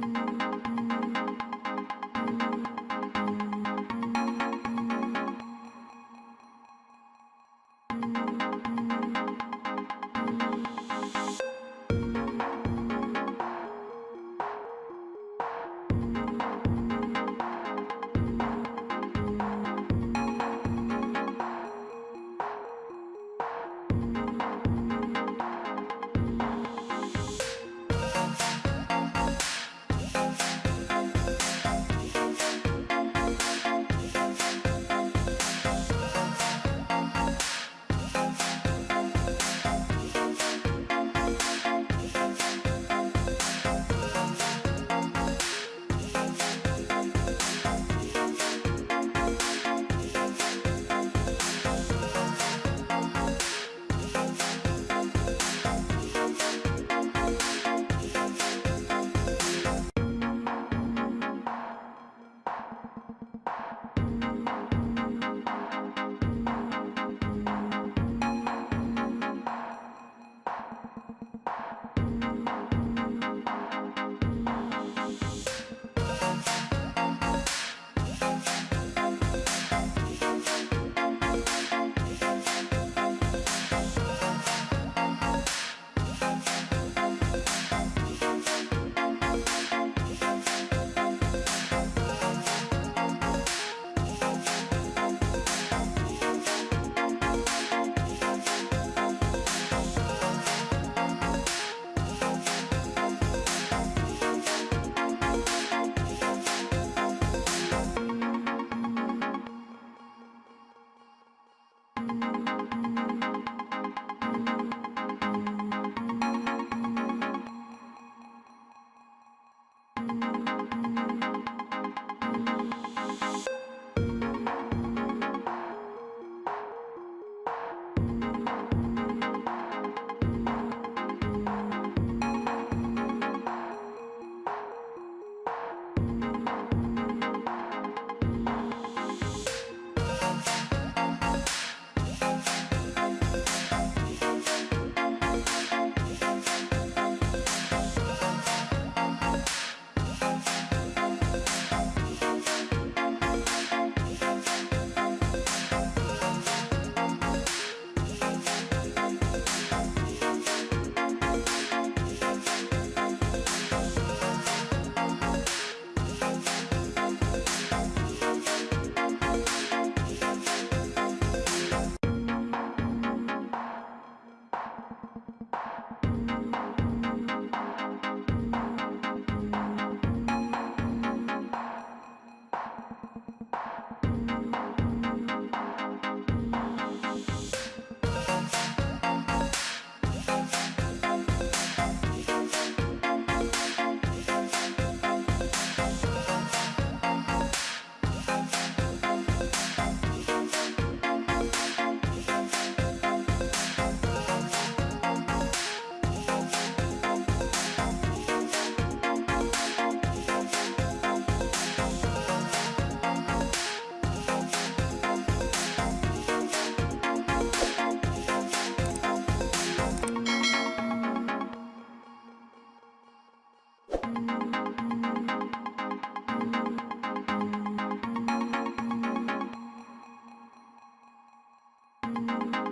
thank you you Thank you.